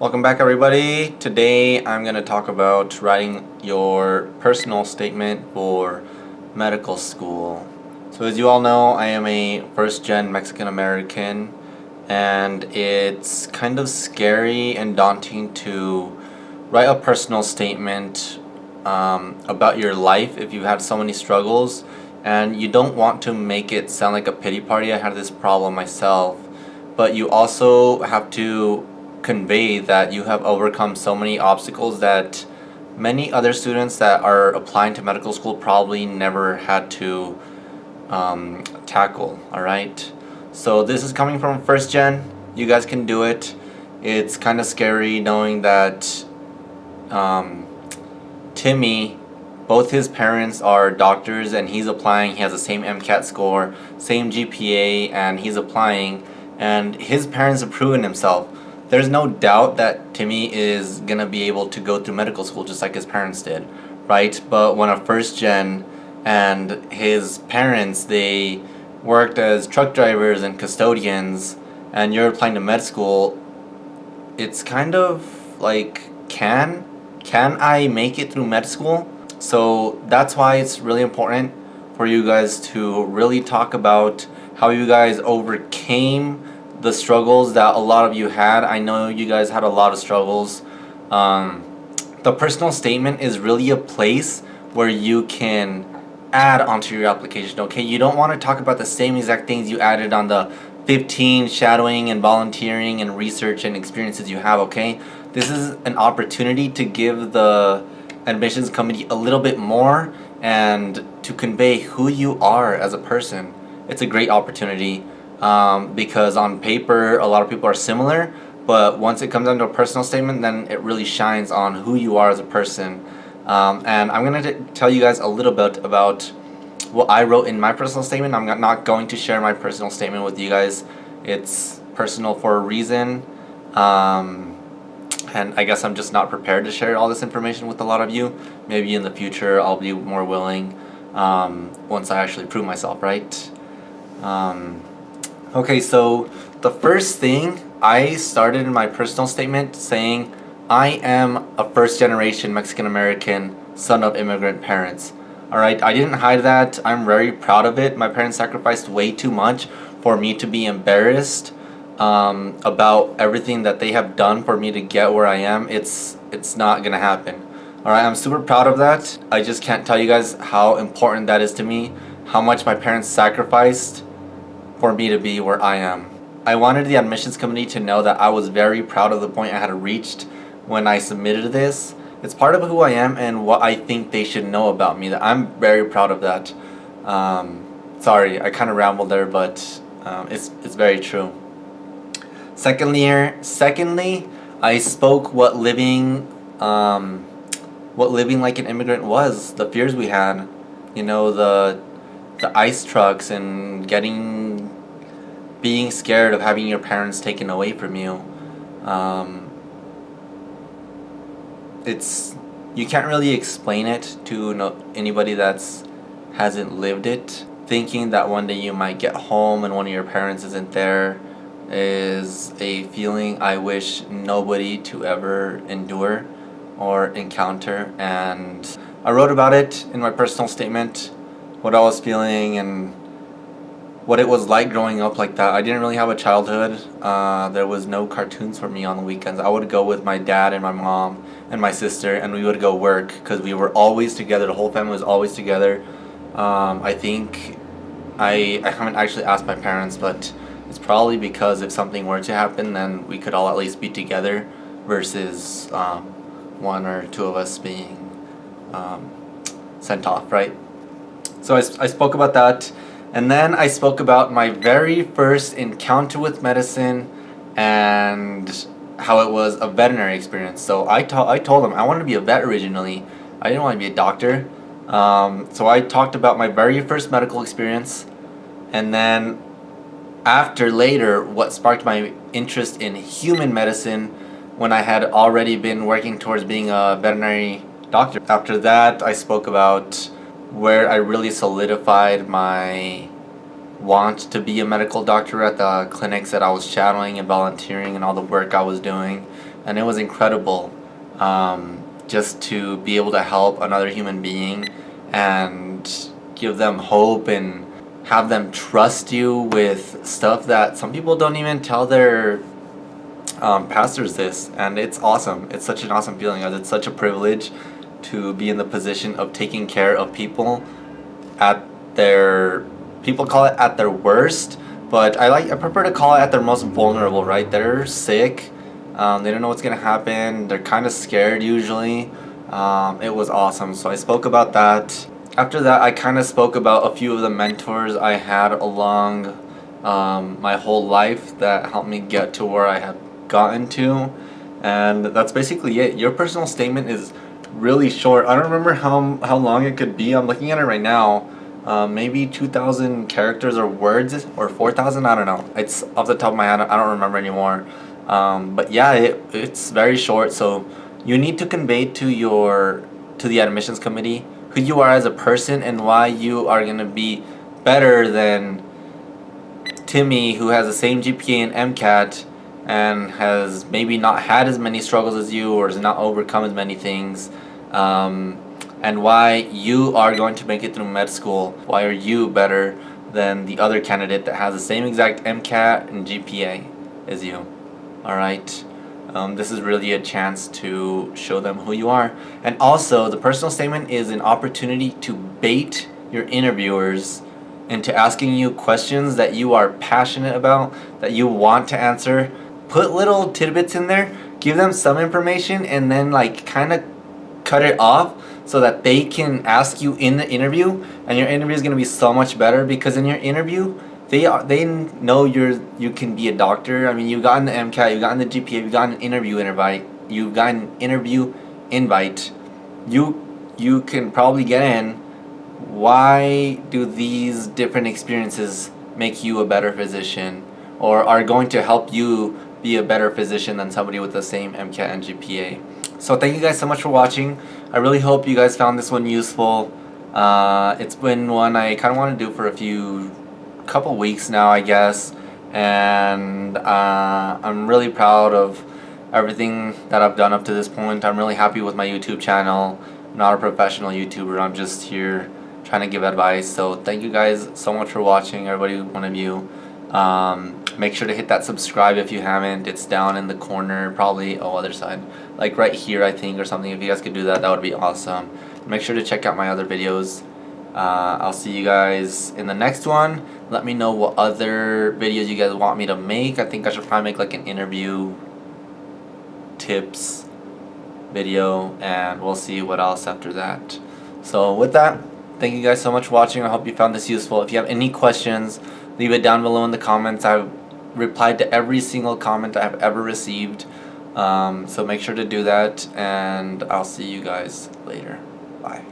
Welcome back everybody. Today I'm going to talk about writing your personal statement for medical school. So as you all know, I am a first gen Mexican American and it's kind of scary and daunting to write a personal statement um, about your life if you've had so many struggles and you don't want to make it sound like a pity party. I had this problem myself but you also have to convey that you have overcome so many obstacles that many other students that are applying to medical school probably never had to um, tackle alright so this is coming from first gen. You guys can do it. It's kind of scary knowing that um, Timmy both his parents are doctors and he's applying. He has the same MCAT score same GPA and he's applying. And his parents have proven himself there's no doubt that Timmy is gonna be able to go through medical school just like his parents did, right? But when a first gen and his parents, they worked as truck drivers and custodians and you're applying to med school, it's kind of like, can, can I make it through med school? So that's why it's really important for you guys to really talk about how you guys overcame the struggles that a lot of you had. I know you guys had a lot of struggles. Um, the personal statement is really a place where you can add onto your application, okay? You don't want to talk about the same exact things you added on the 15 shadowing and volunteering and research and experiences you have, okay? This is an opportunity to give the admissions committee a little bit more and to convey who you are as a person. It's a great opportunity um, because on paper a lot of people are similar but once it comes down to a personal statement then it really shines on who you are as a person. Um, and I'm gonna tell you guys a little bit about what I wrote in my personal statement. I'm not going to share my personal statement with you guys. It's personal for a reason. Um, and I guess I'm just not prepared to share all this information with a lot of you. Maybe in the future I'll be more willing um, once I actually prove myself right? Um, Okay, so the first thing I started in my personal statement saying I am a first generation Mexican American son of immigrant parents. Alright, I didn't hide that. I'm very proud of it. My parents sacrificed way too much for me to be embarrassed um, about everything that they have done for me to get where I am. It's, it's not gonna happen. Alright, I'm super proud of that. I just can't tell you guys how important that is to me, how much my parents sacrificed for me to be where I am. I wanted the admissions committee to know that I was very proud of the point I had reached when I submitted this. It's part of who I am and what I think they should know about me. That I'm very proud of that. Um, sorry, I kind of rambled there, but um, it's, it's very true. Secondly, secondly, I spoke what living, um, what living like an immigrant was. The fears we had, you know, the the ice trucks and getting being scared of having your parents taken away from you um, it's you can't really explain it to no, anybody that's hasn't lived it. Thinking that one day you might get home and one of your parents isn't there is a feeling I wish nobody to ever endure or encounter. And I wrote about it in my personal statement what I was feeling and what it was like growing up like that. I didn't really have a childhood. Uh, there was no cartoons for me on the weekends. I would go with my dad and my mom and my sister and we would go work because we were always together. The whole family was always together. Um, I think I, I haven't actually asked my parents but it's probably because if something were to happen then we could all at least be together versus um, one or two of us being um, sent off, right? So I, I spoke about that. And then I spoke about my very first encounter with medicine and how it was a veterinary experience. So I, I told them I wanted to be a vet originally. I didn't want to be a doctor. Um, so I talked about my very first medical experience and then after later what sparked my interest in human medicine when I had already been working towards being a veterinary doctor. After that I spoke about where I really solidified my want to be a medical doctor at the clinics that I was shadowing and volunteering and all the work I was doing. And it was incredible um, just to be able to help another human being and give them hope and have them trust you with stuff that some people don't even tell their um, pastors this. And it's awesome. It's such an awesome feeling it's such a privilege to be in the position of taking care of people at their people call it at their worst but I like I prefer to call it at their most vulnerable right? They're sick um, they don't know what's gonna happen they're kind of scared usually. Um, it was awesome so I spoke about that. After that I kind of spoke about a few of the mentors I had along um, my whole life that helped me get to where I have gotten to and that's basically it. Your personal statement is really short. I don't remember how, how long it could be. I'm looking at it right now. Um, maybe 2,000 characters or words or 4,000 I don't know. It's off the top of my head. I don't remember anymore. Um, but yeah it, it's very short. So you need to convey to your to the admissions committee who you are as a person and why you are going to be better than Timmy who has the same GPA and MCAT and has maybe not had as many struggles as you or has not overcome as many things um, and why you are going to make it through med school. Why are you better than the other candidate that has the same exact MCAT and GPA as you? Alright? Um, this is really a chance to show them who you are. And also, the personal statement is an opportunity to bait your interviewers into asking you questions that you are passionate about, that you want to answer. Put little tidbits in there, give them some information, and then like kind of cut it off so that they can ask you in the interview and your interview is going to be so much better because in your interview they are they know you're you can be a doctor. I mean you got the MCAT you got in the GPA you got an interview invite you got an interview invite. You you can probably get in. Why do these different experiences make you a better physician or are going to help you be a better physician than somebody with the same MCAT and GPA so thank you guys so much for watching. I really hope you guys found this one useful. Uh, it's been one I kind of want to do for a few, couple weeks now I guess. And uh, I'm really proud of everything that I've done up to this point. I'm really happy with my YouTube channel. I'm not a professional YouTuber. I'm just here trying to give advice. So thank you guys so much for watching, everybody, one of you. Um, Make sure to hit that subscribe if you haven't. It's down in the corner, probably, oh, other side. Like right here, I think, or something. If you guys could do that, that would be awesome. Make sure to check out my other videos. Uh, I'll see you guys in the next one. Let me know what other videos you guys want me to make. I think I should probably make like an interview tips video and we'll see what else after that. So with that, thank you guys so much for watching. I hope you found this useful. If you have any questions, leave it down below in the comments. I've replied to every single comment I have ever received. Um, so make sure to do that and I'll see you guys later. Bye.